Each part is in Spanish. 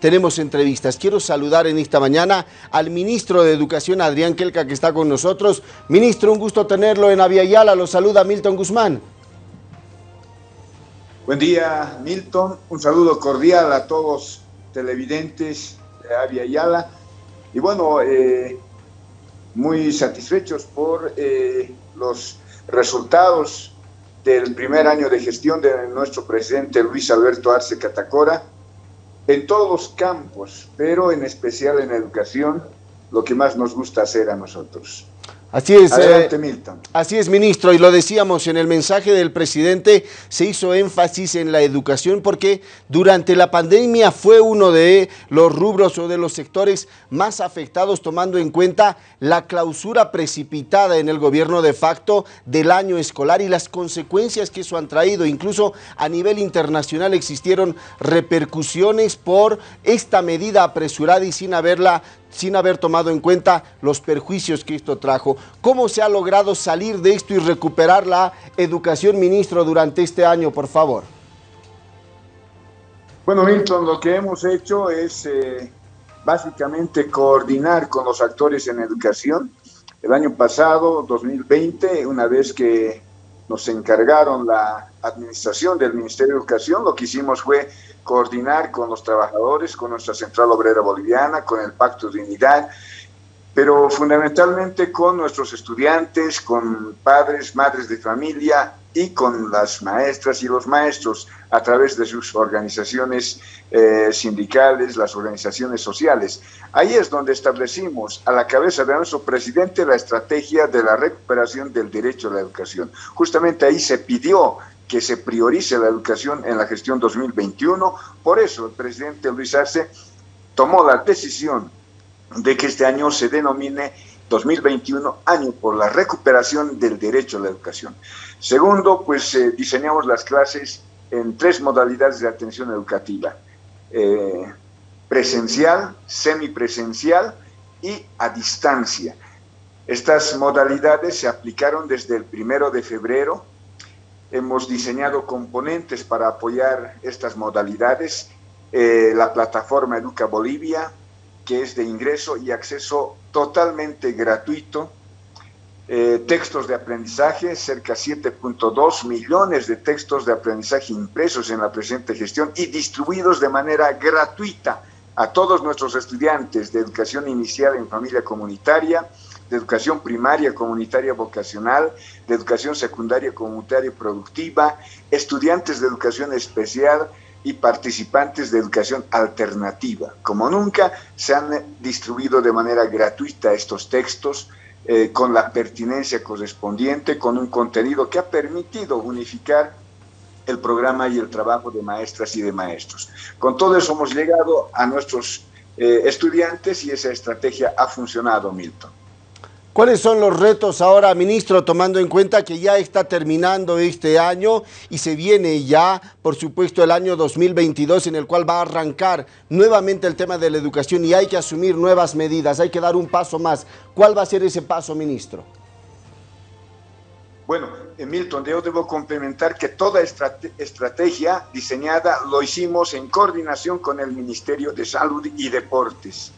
tenemos entrevistas. Quiero saludar en esta mañana al ministro de Educación, Adrián Kelka, que está con nosotros. Ministro, un gusto tenerlo en Aviala. Lo saluda Milton Guzmán. Buen día, Milton. Un saludo cordial a todos televidentes de Avia Yala. Y bueno, eh, muy satisfechos por eh, los resultados del primer año de gestión de nuestro presidente Luis Alberto Arce Catacora en todos los campos, pero en especial en educación, lo que más nos gusta hacer a nosotros. Así es, eh, Milton. Así es, ministro, y lo decíamos en el mensaje del presidente, se hizo énfasis en la educación porque durante la pandemia fue uno de los rubros o de los sectores más afectados, tomando en cuenta la clausura precipitada en el gobierno de facto del año escolar y las consecuencias que eso han traído. Incluso a nivel internacional existieron repercusiones por esta medida apresurada y sin haberla sin haber tomado en cuenta los perjuicios que esto trajo. ¿Cómo se ha logrado salir de esto y recuperar la educación, ministro, durante este año, por favor? Bueno, Milton, lo que hemos hecho es eh, básicamente coordinar con los actores en educación. El año pasado, 2020, una vez que nos encargaron la administración del Ministerio de Educación, lo que hicimos fue coordinar con los trabajadores, con nuestra Central Obrera Boliviana, con el Pacto de Unidad, pero fundamentalmente con nuestros estudiantes, con padres, madres de familia y con las maestras y los maestros a través de sus organizaciones eh, sindicales, las organizaciones sociales. Ahí es donde establecimos a la cabeza de nuestro presidente la estrategia de la recuperación del derecho a la educación. Justamente ahí se pidió que se priorice la educación en la gestión 2021. Por eso el presidente Luis Arce tomó la decisión de que este año se denomine 2021 año por la recuperación del derecho a la educación. Segundo, pues eh, diseñamos las clases en tres modalidades de atención educativa. Eh, presencial, semipresencial y a distancia. Estas modalidades se aplicaron desde el primero de febrero. Hemos diseñado componentes para apoyar estas modalidades. Eh, la plataforma Educa Bolivia, que es de ingreso y acceso totalmente gratuito. Eh, textos de aprendizaje, cerca de 7.2 millones de textos de aprendizaje impresos en la presente gestión y distribuidos de manera gratuita a todos nuestros estudiantes de educación inicial en familia comunitaria, de educación primaria comunitaria vocacional, de educación secundaria comunitaria productiva, estudiantes de educación especial, y participantes de educación alternativa. Como nunca, se han distribuido de manera gratuita estos textos eh, con la pertinencia correspondiente, con un contenido que ha permitido unificar el programa y el trabajo de maestras y de maestros. Con todo eso hemos llegado a nuestros eh, estudiantes y esa estrategia ha funcionado, Milton. ¿Cuáles son los retos ahora, ministro, tomando en cuenta que ya está terminando este año y se viene ya, por supuesto, el año 2022 en el cual va a arrancar nuevamente el tema de la educación y hay que asumir nuevas medidas, hay que dar un paso más. ¿Cuál va a ser ese paso, ministro? Bueno, Milton, yo debo complementar que toda estrategia diseñada lo hicimos en coordinación con el Ministerio de Salud y Deportes.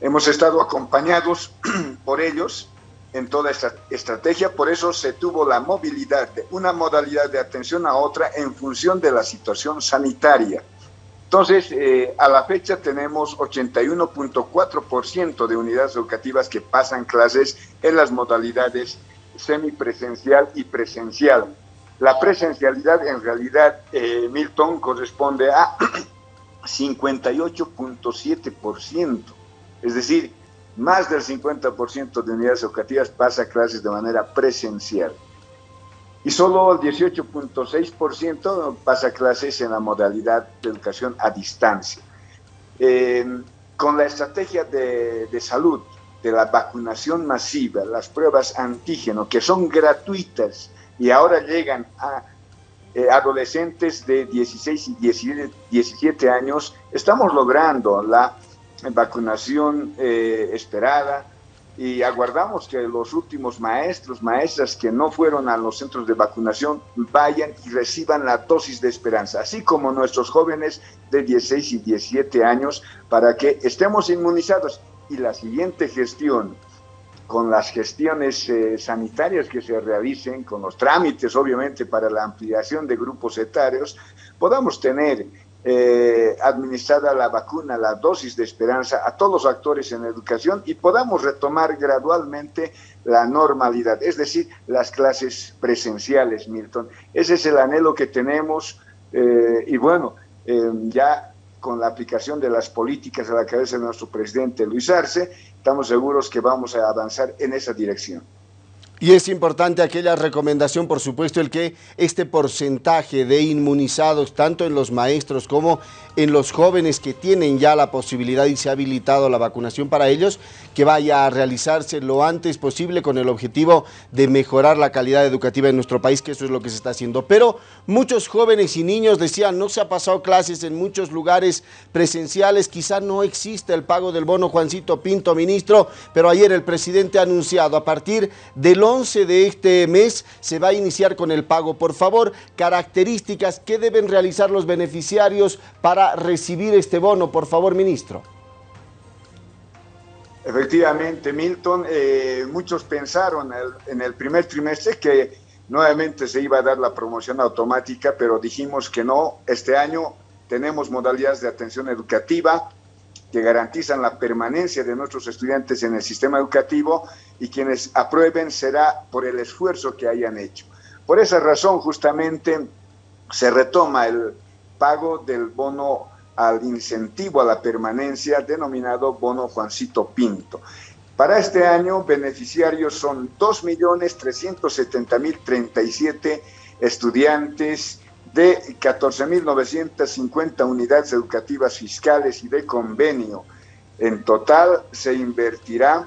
Hemos estado acompañados por ellos en toda esta estrategia, por eso se tuvo la movilidad de una modalidad de atención a otra en función de la situación sanitaria. Entonces, eh, a la fecha tenemos 81.4% de unidades educativas que pasan clases en las modalidades semipresencial y presencial. La presencialidad en realidad, eh, Milton, corresponde a 58.7%. Es decir, más del 50% de unidades educativas pasa clases de manera presencial. Y solo el 18.6% pasa clases en la modalidad de educación a distancia. Eh, con la estrategia de, salud, de la vacunación masiva, las pruebas antígeno, que son gratuitas y ahora llegan a eh, adolescentes de 16 y 17 años, estamos logrando la vacunación eh, esperada y aguardamos que los últimos maestros, maestras que no fueron a los centros de vacunación vayan y reciban la dosis de esperanza, así como nuestros jóvenes de 16 y 17 años, para que estemos inmunizados. Y la siguiente gestión, con las gestiones eh, sanitarias que se realicen, con los trámites obviamente para la ampliación de grupos etarios, podamos tener eh, administrada la vacuna, la dosis de esperanza a todos los actores en educación y podamos retomar gradualmente la normalidad, es decir, las clases presenciales, Milton. Ese es el anhelo que tenemos eh, y bueno, eh, ya con la aplicación de las políticas a la cabeza de nuestro presidente Luis Arce, estamos seguros que vamos a avanzar en esa dirección. Y es importante aquella recomendación, por supuesto, el que este porcentaje de inmunizados, tanto en los maestros como en los jóvenes que tienen ya la posibilidad y se ha habilitado la vacunación para ellos, que vaya a realizarse lo antes posible con el objetivo de mejorar la calidad educativa en nuestro país, que eso es lo que se está haciendo. Pero muchos jóvenes y niños decían, no se ha pasado clases en muchos lugares presenciales, quizá no existe el pago del bono Juancito Pinto, ministro, pero ayer el presidente ha anunciado a partir del 11 de este mes se va a iniciar con el pago. Por favor, características que deben realizar los beneficiarios para recibir este bono, por favor, ministro. Efectivamente, Milton, eh, muchos pensaron en el primer trimestre que nuevamente se iba a dar la promoción automática, pero dijimos que no. Este año tenemos modalidades de atención educativa, que garantizan la permanencia de nuestros estudiantes en el sistema educativo y quienes aprueben será por el esfuerzo que hayan hecho. Por esa razón, justamente, se retoma el pago del bono al incentivo a la permanencia denominado bono Juancito Pinto. Para este año, beneficiarios son 2.370.037 estudiantes de 14.950 unidades educativas fiscales y de convenio. En total se invertirá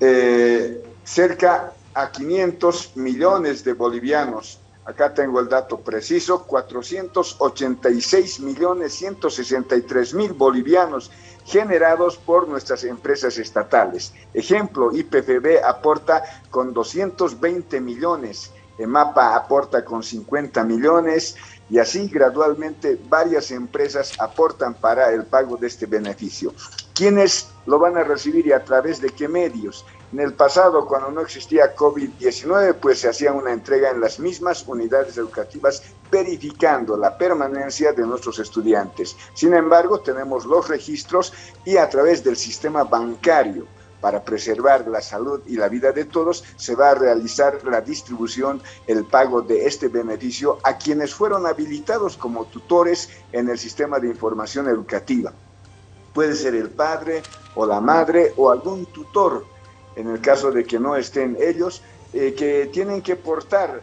eh, cerca a 500 millones de bolivianos. Acá tengo el dato preciso, 486 millones 163 mil bolivianos generados por nuestras empresas estatales. Ejemplo, IPFB aporta con 220 millones, EMAPA aporta con 50 millones y así gradualmente varias empresas aportan para el pago de este beneficio. ¿Quiénes lo van a recibir y a través de qué medios? En el pasado, cuando no existía COVID-19, pues se hacía una entrega en las mismas unidades educativas verificando la permanencia de nuestros estudiantes. Sin embargo, tenemos los registros y a través del sistema bancario para preservar la salud y la vida de todos, se va a realizar la distribución, el pago de este beneficio a quienes fueron habilitados como tutores en el sistema de información educativa. Puede ser el padre o la madre o algún tutor, en el caso de que no estén ellos, eh, que tienen que portar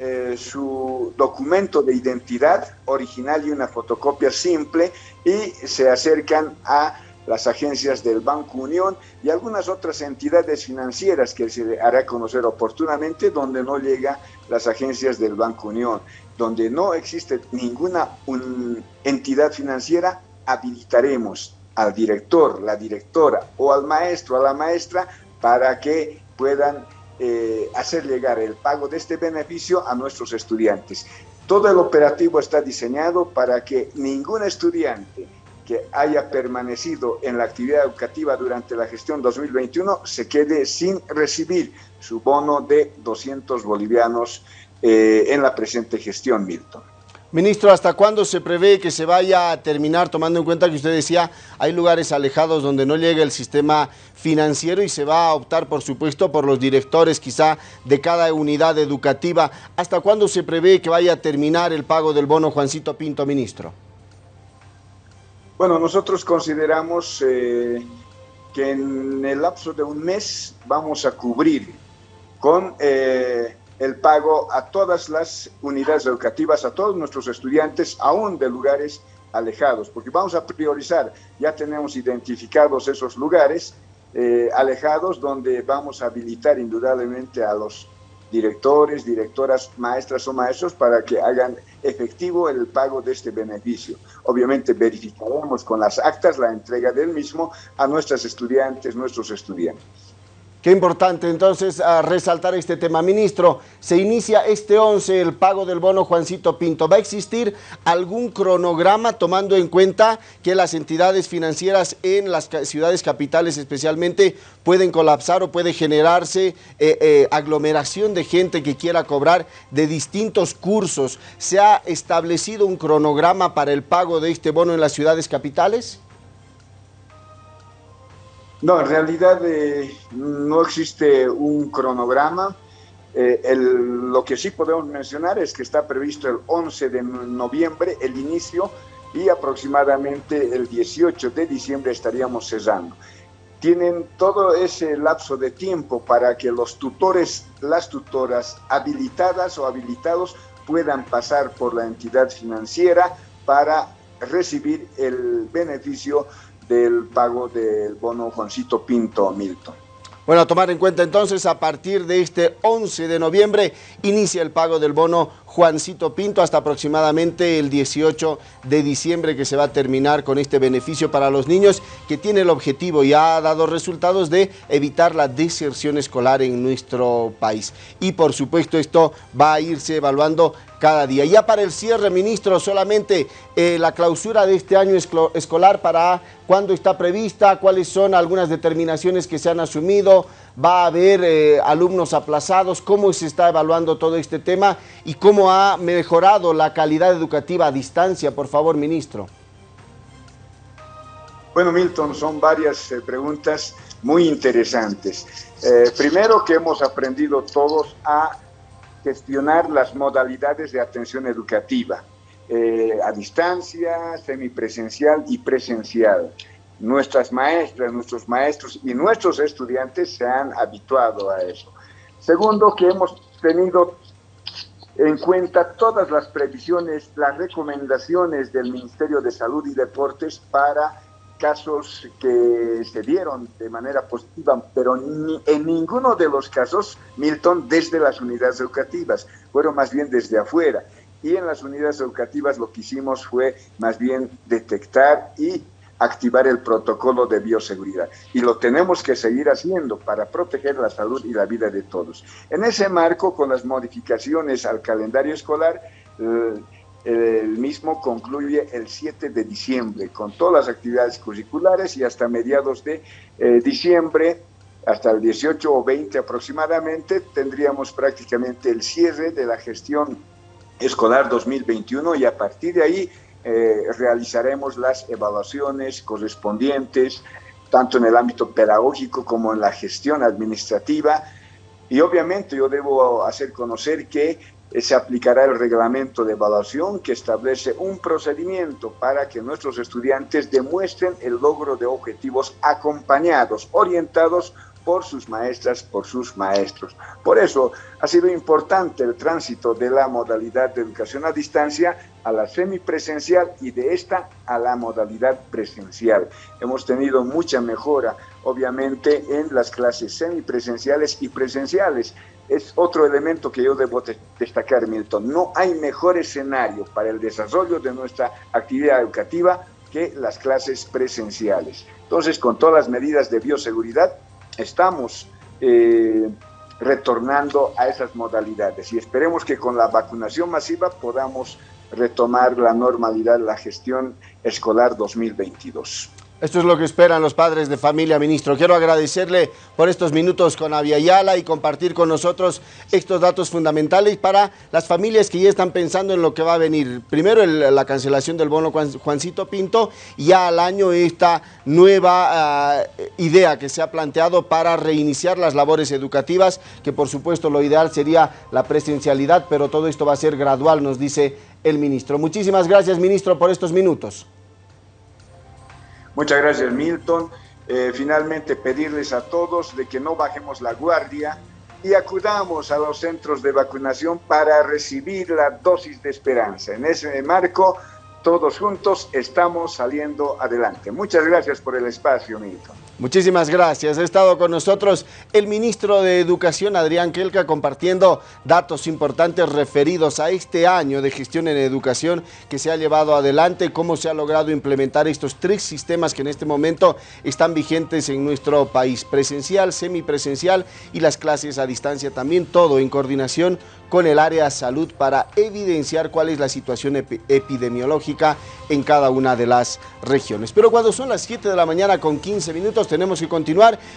eh, su documento de identidad original y una fotocopia simple y se acercan a las agencias del Banco Unión y algunas otras entidades financieras que se hará conocer oportunamente donde no llega las agencias del Banco Unión. Donde no existe ninguna entidad financiera, habilitaremos al director, la directora o al maestro, a la maestra, para que puedan eh, hacer llegar el pago de este beneficio a nuestros estudiantes. Todo el operativo está diseñado para que ningún estudiante que haya permanecido en la actividad educativa durante la gestión 2021 se quede sin recibir su bono de 200 bolivianos eh, en la presente gestión, Milton. Ministro, ¿hasta cuándo se prevé que se vaya a terminar, tomando en cuenta que usted decía, hay lugares alejados donde no llega el sistema financiero y se va a optar, por supuesto, por los directores quizá de cada unidad educativa? ¿Hasta cuándo se prevé que vaya a terminar el pago del bono Juancito Pinto, ministro? Bueno, nosotros consideramos eh, que en el lapso de un mes vamos a cubrir con eh, el pago a todas las unidades educativas, a todos nuestros estudiantes, aún de lugares alejados, porque vamos a priorizar, ya tenemos identificados esos lugares eh, alejados donde vamos a habilitar indudablemente a los directores, directoras, maestras o maestros para que hagan efectivo el pago de este beneficio. Obviamente verificaremos con las actas la entrega del mismo a nuestras estudiantes, nuestros estudiantes. Qué importante entonces resaltar este tema. Ministro, se inicia este 11 el pago del bono Juancito Pinto. ¿Va a existir algún cronograma tomando en cuenta que las entidades financieras en las ciudades capitales especialmente pueden colapsar o puede generarse eh, eh, aglomeración de gente que quiera cobrar de distintos cursos? ¿Se ha establecido un cronograma para el pago de este bono en las ciudades capitales? No, en realidad eh, no existe un cronograma. Eh, lo que sí podemos mencionar es que está previsto el 11 de noviembre el inicio y aproximadamente el 18 de diciembre estaríamos cesando. Tienen todo ese lapso de tiempo para que los tutores, las tutoras habilitadas o habilitados puedan pasar por la entidad financiera para recibir el beneficio del pago del bono Juancito Pinto Milton. Bueno, a tomar en cuenta entonces, a partir de este 11 de noviembre inicia el pago del bono Juancito Pinto hasta aproximadamente el 18 de diciembre que se va a terminar con este beneficio para los niños que tiene el objetivo y ha dado resultados de evitar la deserción escolar en nuestro país. Y por supuesto esto va a irse evaluando cada día. Ya para el cierre, ministro, solamente eh, la clausura de este año escolar para cuándo está prevista, cuáles son algunas determinaciones que se han asumido, va a haber eh, alumnos aplazados, cómo se está evaluando todo este tema y cómo ha mejorado la calidad educativa a distancia, por favor, ministro. Bueno, Milton, son varias eh, preguntas muy interesantes. primero que hemos aprendido todos a gestionar las modalidades de atención educativa, eh, a distancia, semipresencial y presencial. Nuestras maestras, nuestros maestros y nuestros estudiantes se han habituado a eso. Segundo, que hemos tenido en cuenta todas las previsiones, las recomendaciones del Ministerio de Salud y Deportes para casos que se dieron de manera positiva, pero en ninguno de los casos, Milton, desde las unidades educativas, fueron más bien desde afuera. Y en las unidades educativas lo que hicimos fue más bien detectar y activar el protocolo de bioseguridad. Y lo tenemos que seguir haciendo para proteger la salud y la vida de todos. En ese marco, con las modificaciones al calendario escolar, eh, el mismo concluye el 7 de diciembre con todas las actividades curriculares y hasta mediados de eh, diciembre, hasta el 18 o 20 aproximadamente, tendríamos prácticamente el cierre de la gestión escolar 2021 y a partir de ahí eh, realizaremos las evaluaciones correspondientes, tanto en el ámbito pedagógico como en la gestión administrativa. Y obviamente yo debo hacer conocer que se aplicará el reglamento de evaluación que establece un procedimiento para que nuestros estudiantes demuestren el logro de objetivos acompañados, orientados sus maestras, por sus maestros. Por eso ha sido importante el tránsito de la modalidad de educación a distancia a la semipresencial y de esta a la modalidad presencial. Hemos tenido mucha mejora, obviamente, en las clases semipresenciales y presenciales. Es otro elemento que yo debo destacar, Milton. No hay mejor escenario para el desarrollo de nuestra actividad educativa que las clases presenciales. Entonces, con todas las medidas de bioseguridad, estamos eh, retornando a esas modalidades y esperemos que con la vacunación masiva podamos retomar la normalidad, la gestión escolar 2022. Esto es lo que esperan los padres de familia, ministro. Quiero agradecerle por estos minutos con Aviala y compartir con nosotros estos datos fundamentales para las familias que ya están pensando en lo que va a venir. Primero la cancelación del bono Juancito Pinto y ya al año esta nueva ah, idea que se ha planteado para reiniciar las labores educativas, que por supuesto lo ideal sería la presencialidad, pero todo esto va a ser gradual, nos dice el ministro. Muchísimas gracias, ministro, por estos minutos. Muchas gracias, Milton. Eh, finalmente, pedirles a todos de que no bajemos la guardia y acudamos a los centros de vacunación para recibir la dosis de esperanza. En ese marco, todos juntos estamos saliendo adelante. Muchas gracias por el espacio, Milton. Muchísimas gracias. Ha estado con nosotros el ministro de Educación, Adrián Kelka, compartiendo datos importantes referidos a este año de gestión en educación que se ha llevado adelante, cómo se ha logrado implementar estos tres sistemas que en este momento están vigentes en nuestro país, presencial, semipresencial y las clases a distancia, también todo en coordinación con el área salud para evidenciar cuál es la situación epidemiológica en cada una de las regiones. Pero cuando son las 7 de la mañana con 15 minutos tenemos que continuar